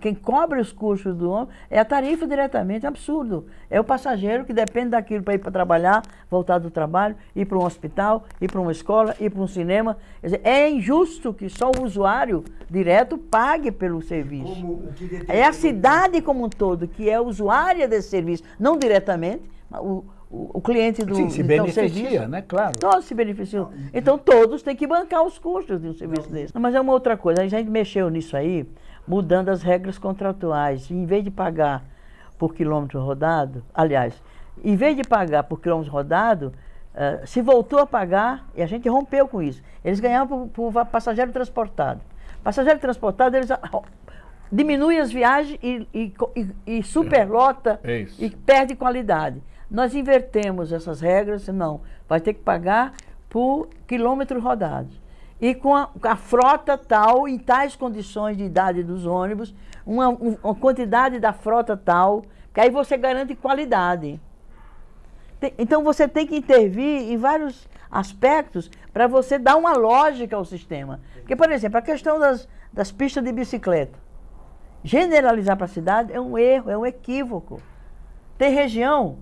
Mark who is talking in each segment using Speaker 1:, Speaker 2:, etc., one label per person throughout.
Speaker 1: Quem cobra os custos do ônibus é a tarifa diretamente, é absurdo. É o passageiro que depende daquilo para ir para trabalhar, voltar do trabalho, ir para um hospital, ir para uma escola, ir para um cinema. Dizer, é injusto que só o usuário direto pague pelo serviço. É a cidade como um todo que é usuária desse serviço, não diretamente, o, o, o cliente do
Speaker 2: Sim, se
Speaker 1: então,
Speaker 2: beneficia,
Speaker 1: serviço,
Speaker 2: né? Claro.
Speaker 1: Todos se beneficiam. Então todos têm que bancar os custos de um serviço desse. Mas é uma outra coisa, a gente mexeu nisso aí, mudando as regras contratuais. Em vez de pagar por quilômetro rodado, aliás, em vez de pagar por quilômetro rodado, uh, se voltou a pagar, e a gente rompeu com isso. Eles ganhavam por, por passageiro transportado. Passageiro transportado, eles diminui as viagens e, e, e, e superlota
Speaker 2: é
Speaker 1: e perde qualidade. Nós invertemos essas regras, não, vai ter que pagar por quilômetros rodados. E com a, a, frota tal, em tais condições de idade dos ônibus, uma, uma quantidade da frota tal, que aí você garante qualidade. Tem, então você tem que intervir em vários aspectos para você dar uma lógica ao sistema. Porque, por exemplo, a questão das, das pistas de bicicleta. Generalizar para a cidade é um erro, é um equívoco. Tem região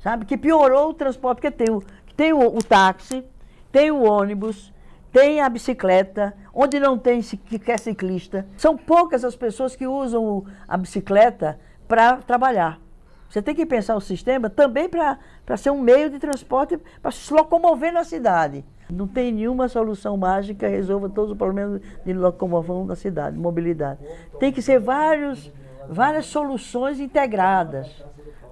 Speaker 1: sabe? Que piorou o transporte, porque tem o, tem o, o táxi, tem o ônibus, tem a bicicleta, onde não tem sequer ciclista. São poucas as pessoas que usam a bicicleta para trabalhar. Você tem que pensar o sistema também para ser um meio de transporte para se locomover na cidade. Não tem nenhuma solução mágica que resolva todos os problemas de locomoção na cidade, mobilidade. Tem que ser vários, várias soluções integradas.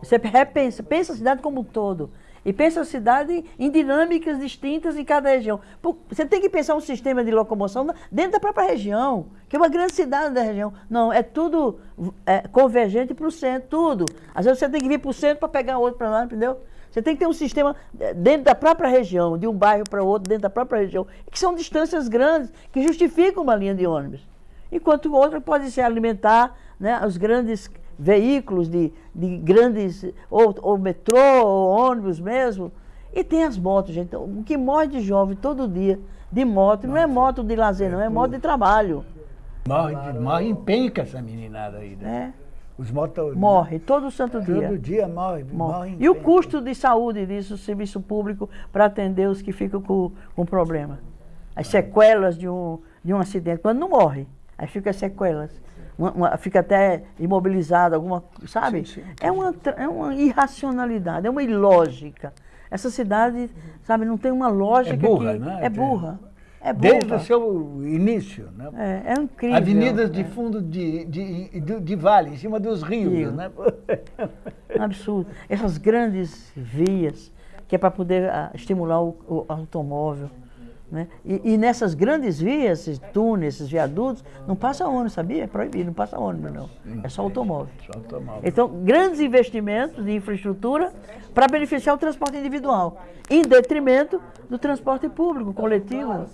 Speaker 1: Você repensa, pensa a cidade como um todo. E pensa a cidade em dinâmicas distintas em cada região. Você tem que pensar um sistema de locomoção dentro da própria região, que é uma grande cidade da região. Não, é tudo é, convergente para o centro, tudo. Às vezes você tem que vir para o centro para pegar outro para lá, entendeu? Você tem que ter um sistema é, dentro da própria região, de um bairro para outro, dentro da própria região, que são distâncias grandes, que justificam uma linha de ônibus. Enquanto outra pode se alimentar né, os grandes veículos de, de grandes, ou, ou metrô, ou ônibus mesmo. E tem as motos, gente. O que morre de jovem todo dia de moto, Nossa. não é moto de lazer, não, é moto de trabalho.
Speaker 2: Morre, morre em penca essa meninada aí. Né?
Speaker 1: É. Os motos... Morre, todo santo dia.
Speaker 2: Todo dia morre, morre. morre
Speaker 1: e o custo de saúde disso, o serviço público, para atender os que ficam com, com problema. As sequelas de um, de um acidente, quando não morre, aí fica as sequelas uma, uma, fica até imobilizado, alguma, sabe? Sim, sim. É, uma, é uma irracionalidade, é uma ilógica. Essa cidade, sabe, não tem uma lógica
Speaker 2: é burra,
Speaker 1: que...
Speaker 2: Né?
Speaker 1: É burra. É burra.
Speaker 2: Desde o seu início, né?
Speaker 1: É, é incrível.
Speaker 2: Avenidas de é. fundo de, de, de, de, vale, em cima dos rios, Rio. né?
Speaker 1: Absurdo. Essas grandes vias, que é para poder uh, estimular o, o automóvel. Né? E, e, nessas grandes vias, esses túneis, esses viadutos, não passa ônibus, sabia? É proibido, não passa ônibus não. É só automóvel. Só automóvel. Então, grandes investimentos de infraestrutura para beneficiar o transporte individual, em detrimento do transporte público, coletivo.